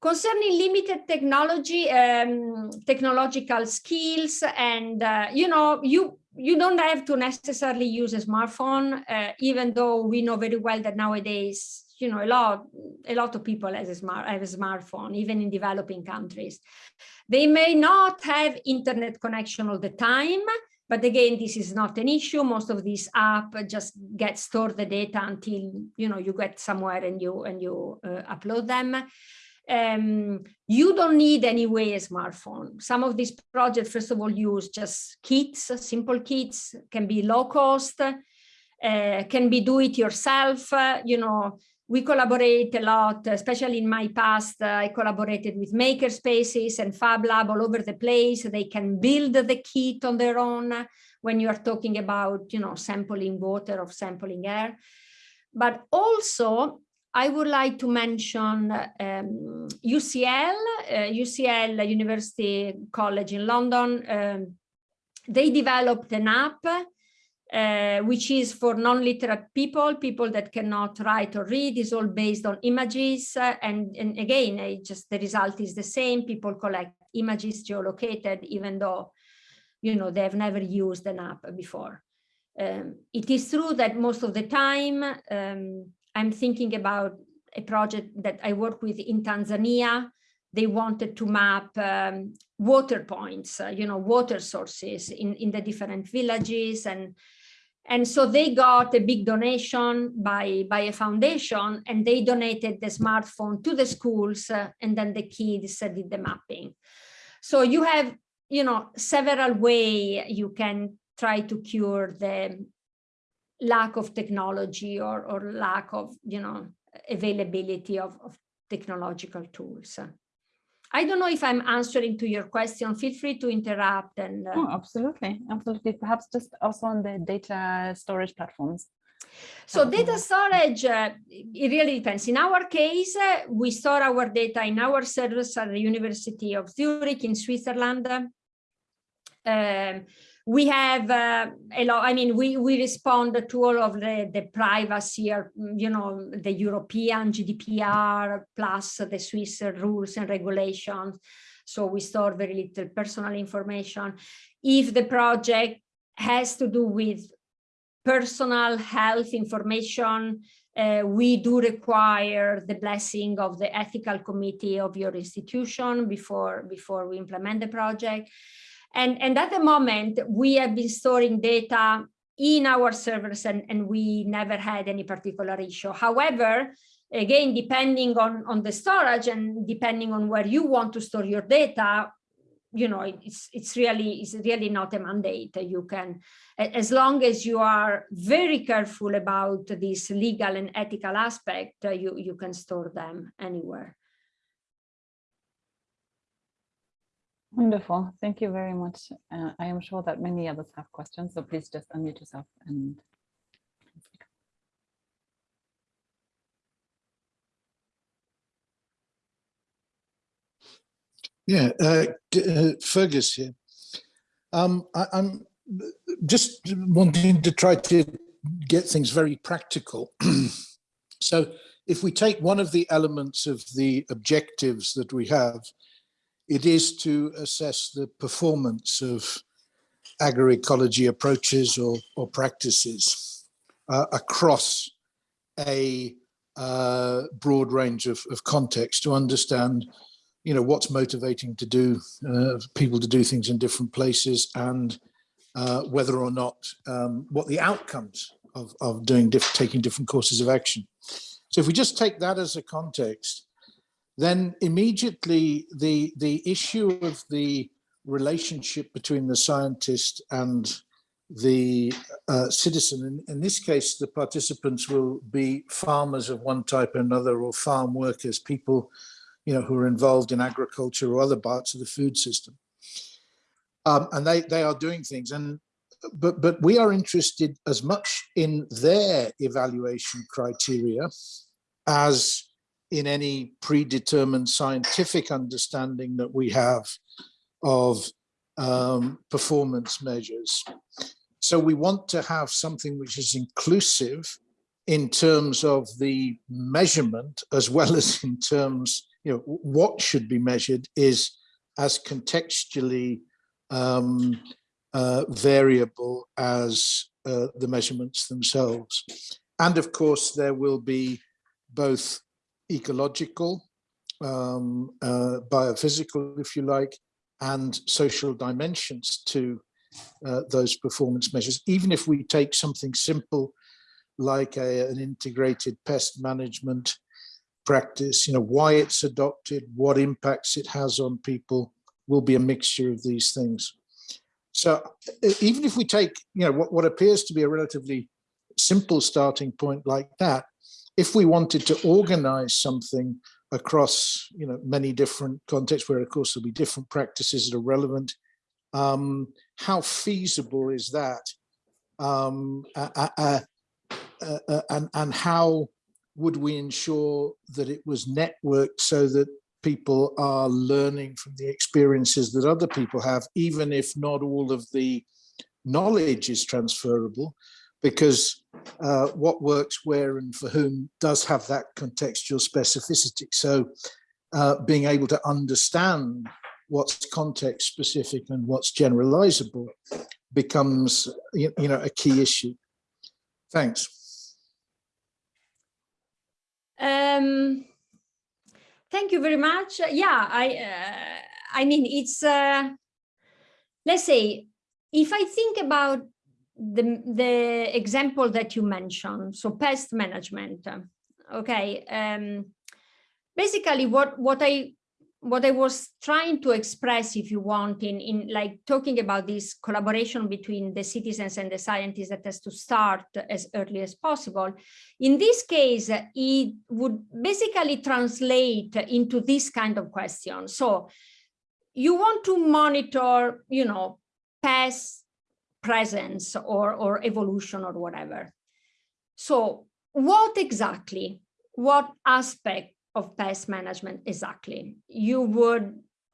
Concerning limited technology, um, technological skills, and, uh, you know, you you don't have to necessarily use a smartphone, uh, even though we know very well that nowadays, you know, a lot, a lot of people have a, smart, have a smartphone, even in developing countries. They may not have internet connection all the time, but again, this is not an issue. Most of these apps just get stored the data until, you know, you get somewhere and you, and you uh, upload them um, you don't need anyway a smartphone. Some of these projects, first of all, use just kits, simple kits, can be low cost, uh, can be do it yourself. Uh, you know, we collaborate a lot, especially in my past, uh, I collaborated with maker spaces and Fab Lab all over the place. They can build the kit on their own when you are talking about, you know, sampling water or sampling air. But also I would like to mention um, UCL, uh, UCL University College in London. Um, they developed an app uh, which is for non-literate people, people that cannot write or read, is all based on images. Uh, and, and again, just the result is the same. People collect images geolocated, even though, you know, they have never used an app before. Um, it is true that most of the time, um, I'm thinking about a project that I work with in Tanzania. They wanted to map um, water points, uh, you know, water sources in, in the different villages. And, and so they got a big donation by, by a foundation and they donated the smartphone to the schools uh, and then the kids uh, did the mapping. So you have, you know, several way you can try to cure the lack of technology or, or lack of, you know, availability of, of technological tools. I don't know if I'm answering to your question. Feel free to interrupt. And uh... oh, absolutely, absolutely. Perhaps just also on the data storage platforms. So data storage, uh, it really depends. In our case, uh, we store our data in our servers at the University of Zurich in Switzerland. Um, we have uh, a lot, I mean, we, we respond to all of the, the privacy, or, you know, the European GDPR plus the Swiss rules and regulations. so we store very little personal information. If the project has to do with personal health information, uh, we do require the blessing of the ethical committee of your institution before, before we implement the project. And, and at the moment, we have been storing data in our servers and, and we never had any particular issue. However, again, depending on, on the storage and depending on where you want to store your data, you know, it's it's really it's really not a mandate. You can, as long as you are very careful about this legal and ethical aspect, you you can store them anywhere. Wonderful. Thank you very much. Uh, I am sure that many others have questions, so please just unmute yourself and Yeah, uh, uh, Fergus here. Um, I, am just wanting to try to get things very practical. so if we take one of the elements of the objectives that we have, it is to assess the performance of agroecology approaches or, or practices uh, across a uh, broad range of, of context to understand you know, what's motivating to do uh, people to do things in different places and uh, whether or not um, what the outcomes of, of doing diff taking different courses of action. So if we just take that as a context, then immediately the the issue of the relationship between the scientist and the uh, citizen, in, in this case, the participants will be farmers of one type or another or farm workers, people you know, who are involved in agriculture or other parts of the food system. Um, and they, they are doing things. And but but we are interested as much in their evaluation criteria as in any predetermined scientific understanding that we have of um, performance measures. So we want to have something which is inclusive in terms of the measurement as well as in terms you know, what should be measured is as contextually um, uh, variable as uh, the measurements themselves. And of course, there will be both ecological, um, uh, biophysical, if you like, and social dimensions to uh, those performance measures. Even if we take something simple like a, an integrated pest management practice, you know, why it's adopted, what impacts it has on people will be a mixture of these things. So even if we take, you know, what, what appears to be a relatively simple starting point like that, if we wanted to organize something across, you know, many different contexts where of course there'll be different practices that are relevant, um, how feasible is that? Um, uh, uh, uh, and, and how would we ensure that it was networked so that people are learning from the experiences that other people have, even if not all of the knowledge is transferable, because uh, what works where and for whom does have that contextual specificity. So uh, being able to understand what's context specific and what's generalizable becomes you know a key issue. Thanks. Um, thank you very much. Yeah, I, uh, I mean, it's, uh, let's say, if I think about the, the example that you mentioned, so pest management, okay, um, basically what, what I what I was trying to express, if you want, in, in like talking about this collaboration between the citizens and the scientists that has to start as early as possible. In this case, it would basically translate into this kind of question. So you want to monitor, you know, past presence or, or evolution or whatever. So what exactly, what aspect of pest management exactly. You would,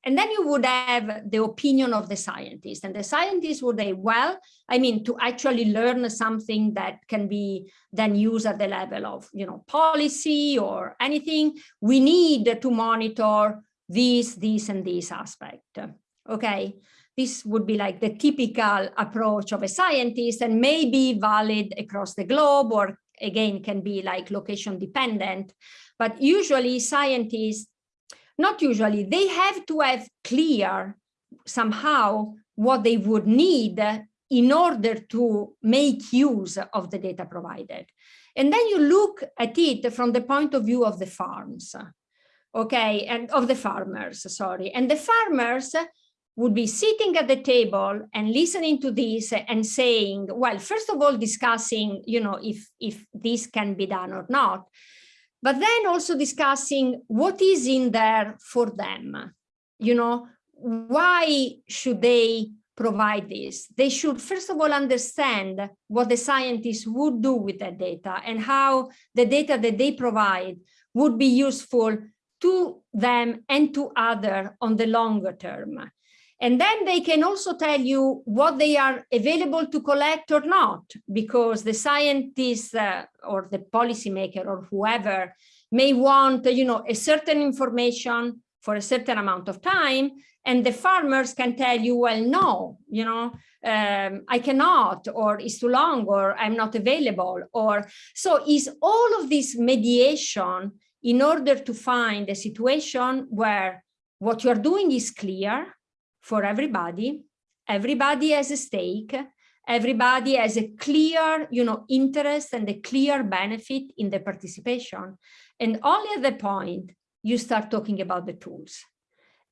and then you would have the opinion of the scientist and the scientist would say, well, I mean, to actually learn something that can be then used at the level of, you know, policy or anything, we need to monitor this, this, and this aspect. Okay, this would be like the typical approach of a scientist and may be valid across the globe or again can be like location dependent. But usually scientists, not usually, they have to have clear somehow what they would need in order to make use of the data provided. And then you look at it from the point of view of the farms, okay, and of the farmers, sorry. And the farmers would be sitting at the table and listening to this and saying, well, first of all, discussing, you know, if, if this can be done or not, but then also discussing what is in there for them, you know, why should they provide this? They should first of all understand what the scientists would do with that data and how the data that they provide would be useful to them and to other on the longer term. And then they can also tell you what they are available to collect or not, because the scientists uh, or the policymaker or whoever may want, you know, a certain information for a certain amount of time, and the farmers can tell you, well, no, you know, um, I cannot, or it's too long, or I'm not available, or so is all of this mediation in order to find a situation where what you're doing is clear, for everybody. Everybody has a stake. Everybody has a clear, you know, interest and a clear benefit in the participation. And only at that point, you start talking about the tools.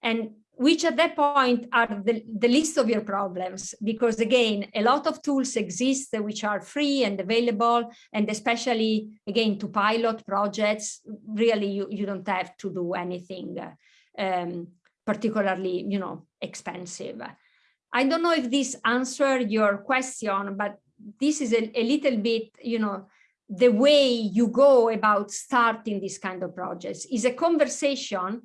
And which at that point are the, the list of your problems, because again, a lot of tools exist which are free and available, and especially, again, to pilot projects, really, you, you don't have to do anything um, particularly, you know, expensive. I don't know if this answered your question, but this is a, a little bit, you know, the way you go about starting this kind of projects is a conversation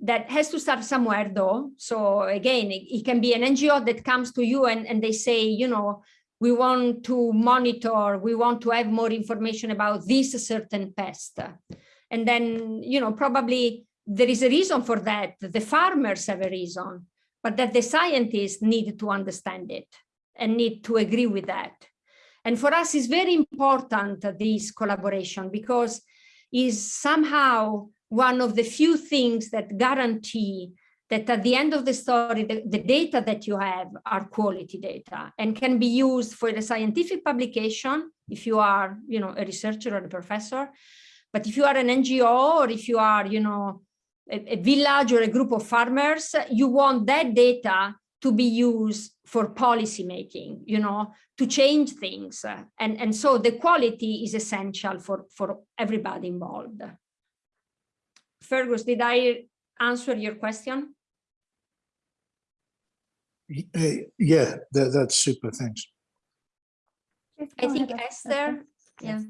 that has to start somewhere though. So again, it, it, can be an NGO that comes to you and, and they say, you know, we want to monitor, we want to have more information about this certain pest. And then, you know, probably there is a reason for that. The farmers have a reason, but that the scientists need to understand it and need to agree with that. And for us, it's very important, uh, this collaboration, because is somehow one of the few things that guarantee that at the end of the story, the, the, data that you have are quality data and can be used for the scientific publication if you are, you know, a researcher or a professor. But if you are an NGO or if you are, you know, a, a village or a group of farmers, you want that data to be used for policy making, you know, to change things. And, and so the quality is essential for, for everybody involved. Fergus, did I answer your question? Eh, yeah, that, that's super, thanks. I think Esther, yeah.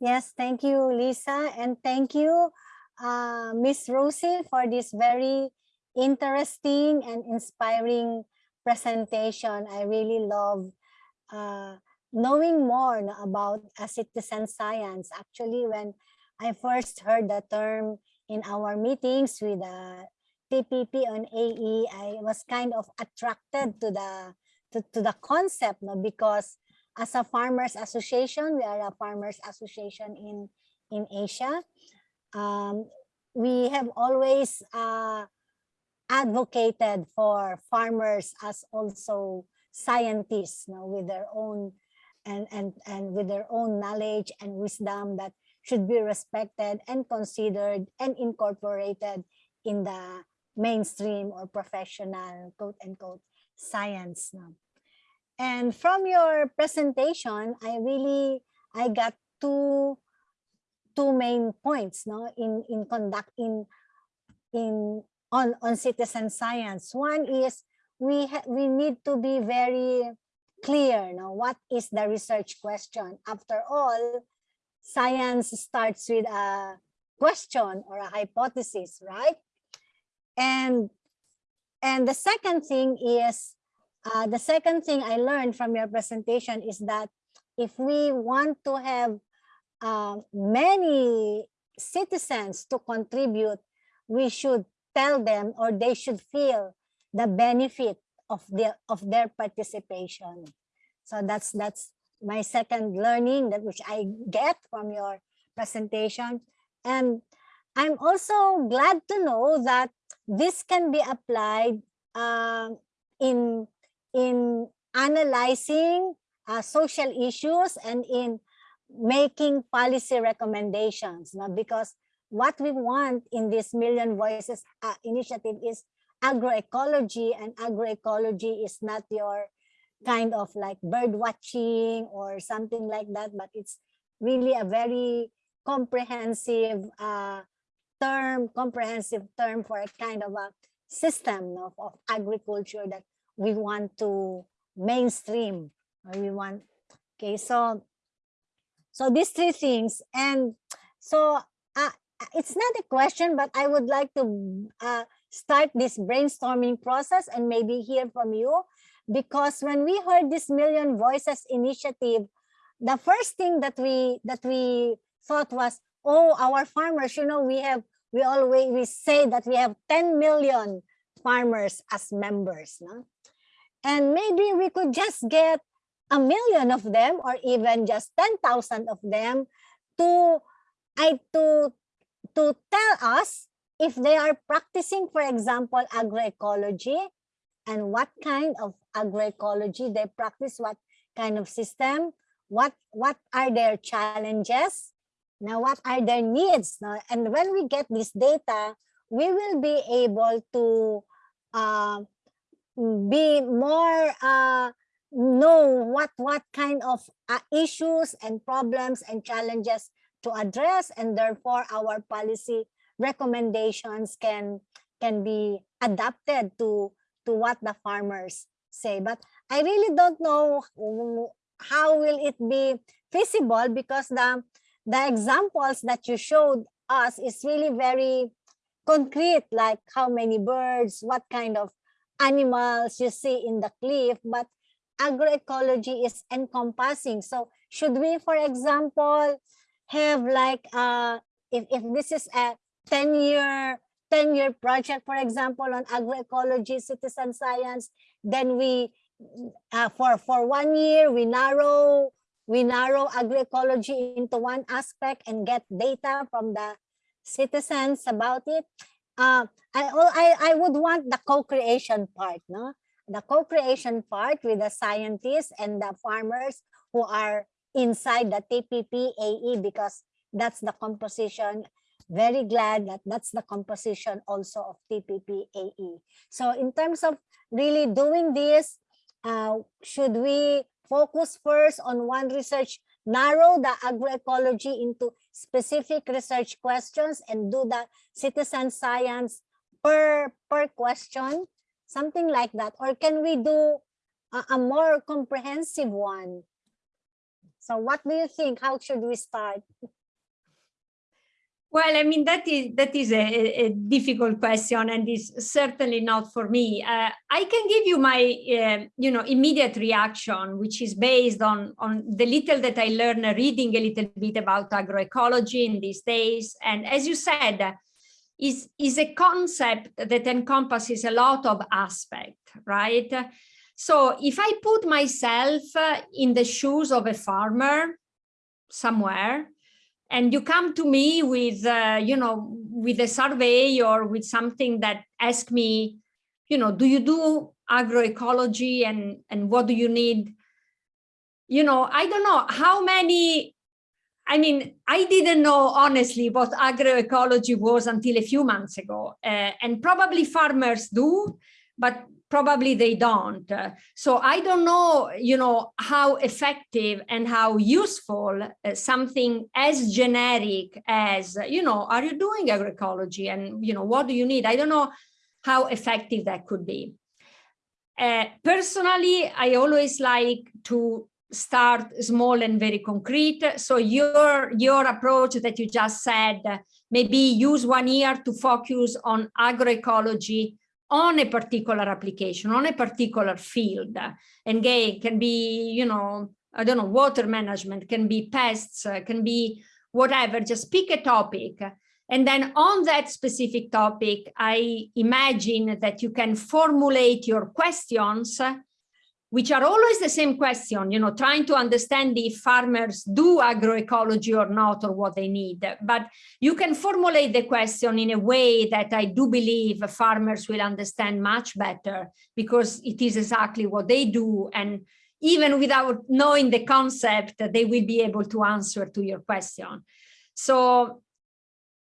Yes, thank you, Lisa, and thank you, uh, Miss Rosie for this very interesting and inspiring presentation. I really love uh, knowing more about a citizen science. Actually, when I first heard the term in our meetings with the TPP on AE, I was kind of attracted to the to, to the concept no? because as a farmers association, we are a farmers association in in Asia um, we have always uh, advocated for farmers as also scientists you know, with their own and, and, and with their own knowledge and wisdom that should be respected and considered and incorporated in the mainstream or professional quote unquote science. And from your presentation, I really, I got two two main points no in in conduct in in on on citizen science. One is we we need to be very clear no what is the research question? After all science starts with a question or a hypothesis right? And and the second thing is uh, the second thing i learned from your presentation is that if we want to have uh, many citizens to contribute, we should tell them or they should feel the benefit of their of their participation. So that's that's my second learning that which I get from your presentation. And I'm also glad to know that this can be applied um, in in analyzing uh, social issues and in making policy recommendations no? because what we want in this Million Voices uh, initiative is agroecology and agroecology is not your kind of like bird watching or something like that, but it's really a very comprehensive uh, term, comprehensive term for a kind of a system of, of agriculture that we want to mainstream. We want, okay, so so these three things, and so uh, it's not a question, but I would like to uh, start this brainstorming process and maybe hear from you, because when we heard this Million Voices initiative, the first thing that we that we thought was, oh, our farmers, you know, we have we always we say that we have 10 million farmers as members, no? And maybe we could just get a million of them or even just 10,000 of them to I to to tell us if they are practicing, for example, agroecology and what kind of agroecology they practice, what kind of system, what what are their challenges, now what are their needs. Now, and when we get this data, we will be able to uh, be more uh, know what what kind of uh, issues and problems and challenges to address and therefore our policy recommendations can can be adapted to to what the farmers say. But i really don't know how will it be feasible because the the examples that you showed us is really very concrete like how many birds what kind of animals you see in the cliff. But agroecology is encompassing so should we for example have like uh if, if this is a 10 year 10 year project for example on agroecology citizen science then we uh, for for one year we narrow we narrow agroecology into one aspect and get data from the citizens about it uh, I, I, I would want the co-creation part, no? The co-creation part with the scientists and the farmers who are inside the TPP AE because that's the composition. Very glad that that's the composition also of TPP AE. So in terms of really doing this, uh, should we focus first on one research, narrow the agroecology into specific research questions and do the citizen science per, per question, something like that? Or can we do a, a more comprehensive one? So what do you think? How should we start? Well, I mean, that is that is a, a difficult question and is certainly not for me. Uh, I can give you my, uh, you know, immediate reaction, which is based on, on the little that I learned reading a little bit about agroecology in these days. And as you said, is, is a concept that encompasses a lot of aspect, right? So if I put myself in the shoes of a farmer somewhere, and you come to me with, uh, you know, with a survey or with something that ask me, you know, do you do agroecology and, and what do you need? You know, I don't know how many, I mean, I didn't know honestly what agroecology was until a few months ago. Uh, and probably farmers do, but probably they don't. So I don't know, you know, how effective and how useful uh, something as generic as, you know, are you doing agroecology and, you know, what do you need? I don't know how effective that could be. Uh, personally, I always like to start small and very concrete. So your, your approach that you just said, maybe use one year to focus on agroecology on a particular application, on a particular field. And gay can be, you know, I don't know, water management, can be pests, can be whatever, just pick a topic And then on that specific topic, I imagine that you can formulate your questions, which are always the same question, you know, trying to understand if farmers do agroecology or not, or what they need. But you can formulate the question in a way that I do believe farmers will understand much better because it is exactly what they do. And even without knowing the concept, they will be able to answer to your question. So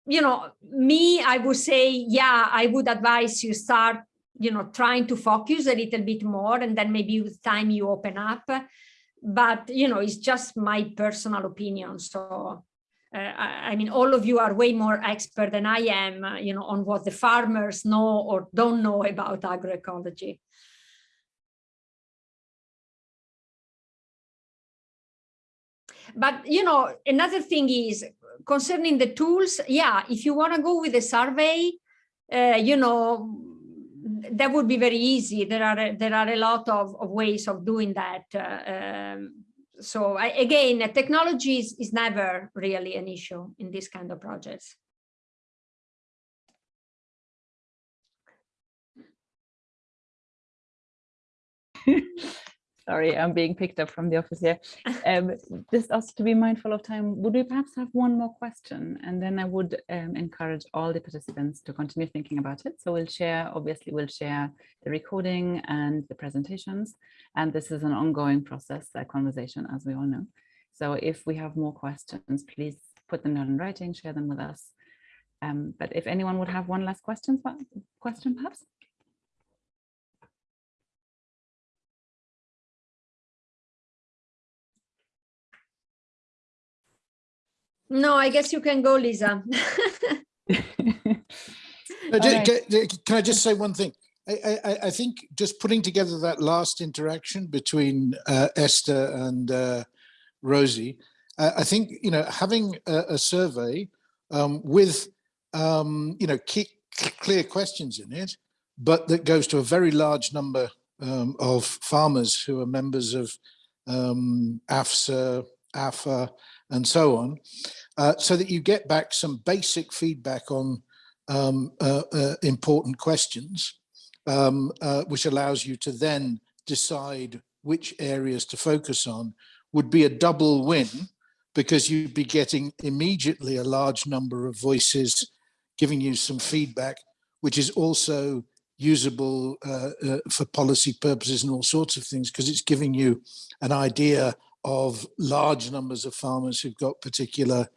you know, me, I would say, yeah, I would advise you start, you know, trying to focus a little bit more and then maybe with time you open up. But, you know, it's just my personal opinion. So, uh, I, mean, all of you are way more expert than I am, uh, you know, on what the farmers know or don't know about agroecology. But, you know, another thing is concerning the tools, yeah, if you want to go with a survey, uh, you know, that would be very easy. There are there are a lot of, of ways of doing that. Uh, um, so I, again, technology is, is never really an issue in this kind of projects. Sorry, I'm being picked up from the office here. Um, just also to be mindful of time, would we perhaps have one more question? And then I would um, encourage all the participants to continue thinking about it. So we'll share, obviously we'll share the recording and the presentations. And this is an ongoing process, a conversation, as we all know. So if we have more questions, please put them down in writing, share them with us. Um, but if anyone would have one last question, question perhaps? No, I guess you can go, Lisa. Right. Can I just say one thing? I, I, I, think just putting together that last interaction between uh, Esther and uh, Rosie, uh, I think, you know, having a, a survey um, with, um, you know, key, clear questions in it, but that goes to a very large number um, of farmers who are members of um, AFSA, AFA, and so on, uh, so that you get back some basic feedback on um, uh, uh, important questions, um, uh, which allows you to then decide which areas to focus on, would be a double win because you'd be getting immediately a large number of voices giving you some feedback, which is also usable uh, uh, for policy purposes and all sorts of things because it's giving you an idea of large numbers of farmers who've got particular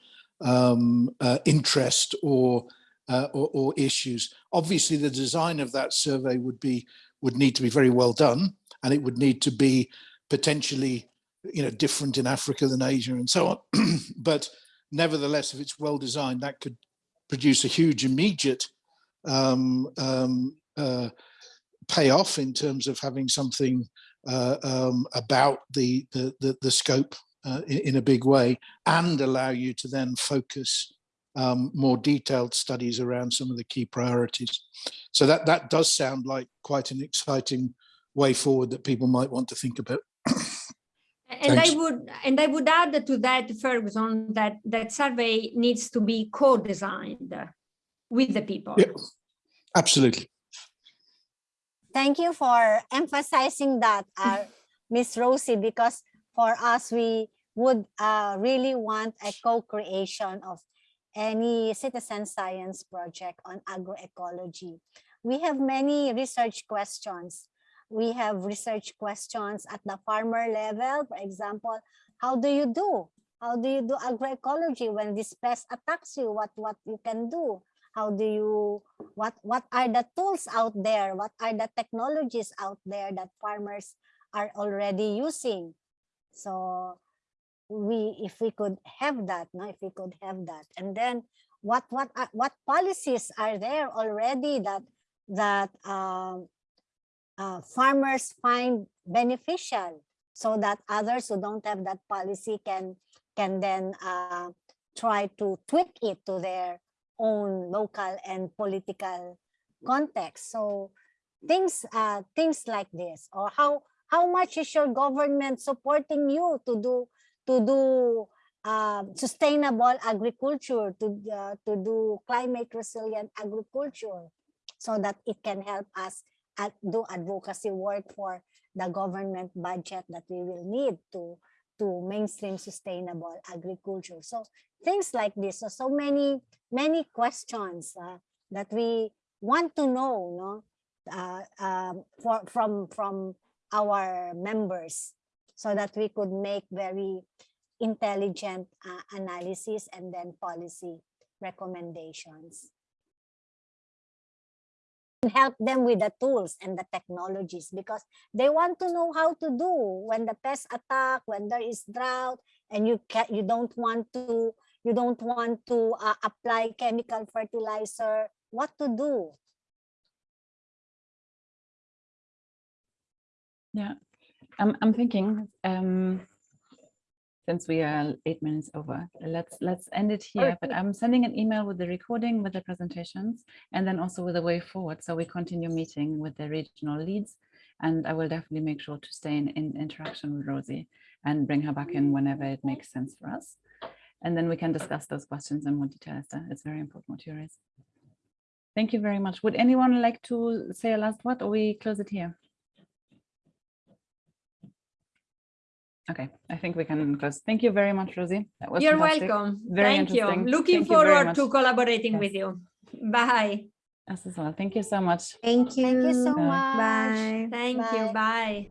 um, uh, interest or, uh, or, or issues. Obviously, the design of that survey would be would need to be very well done, and it would need to be potentially, you know, different in Africa than Asia and so on. but nevertheless, if it's well designed, that could produce a huge immediate um, um, uh, payoff in terms of having something uh, um, about the, the, the, the scope uh, in, in, a big way and allow you to then focus um, more detailed studies around some of the key priorities. So that, that does sound like quite an exciting way forward that people might want to think about. And Thanks. I would and I would add to that, Ferguson, that that survey needs to be co-designed with the people. Yeah, absolutely. Thank you for emphasizing that, uh, Miss Rosie, because for us, we would uh, really want a co-creation of any citizen science project on agroecology. We have many research questions. We have research questions at the farmer level. For example, how do you do? How do you do agroecology when this pest attacks you? What, what you can do? how do you what what are the tools out there what are the technologies out there that farmers are already using so we if we could have that no if we could have that and then what what uh, what policies are there already that that um, uh, farmers find beneficial so that others who don't have that policy can can then uh, try to tweak it to their own local and political context. So things uh, things like this, or how how much is your government supporting you to do to do um, sustainable agriculture, to, uh, to do climate resilient agriculture so that it can help us at, do advocacy work for the government budget that we will need to, to mainstream sustainable agriculture. So things like this. So, so many, many questions uh, that we want to know no? uh, um, for, from, from our members so that we could make very intelligent uh, analysis and then policy recommendations. And help them with the tools and the technologies because they want to know how to do when the pests attack, when there is drought, and you can't, you don't want to you don't want to uh, apply chemical fertilizer, what to do? Yeah, I'm, I'm thinking, um, since we are eight minutes over, let's, let's end it here, but I'm sending an email with the recording, with the presentations, and then also with the way forward. So we continue meeting with the regional leads. And I will definitely make sure to stay in, in interaction with Rosie and bring her back in whenever it makes sense for us. And then we can discuss those questions in more detail, Esther. It's very important what you raise. Thank you very much. Would anyone like to say a last word or we close it here? Okay, I think we can close. Thank you very much, Rosie. That was You're fantastic. welcome. Very Thank you. Looking Thank you forward to collaborating Yes. with you. Bye. Us as well. Thank you so much. Thank you. Thank you so much. Bye. Thank you. Bye. Bye.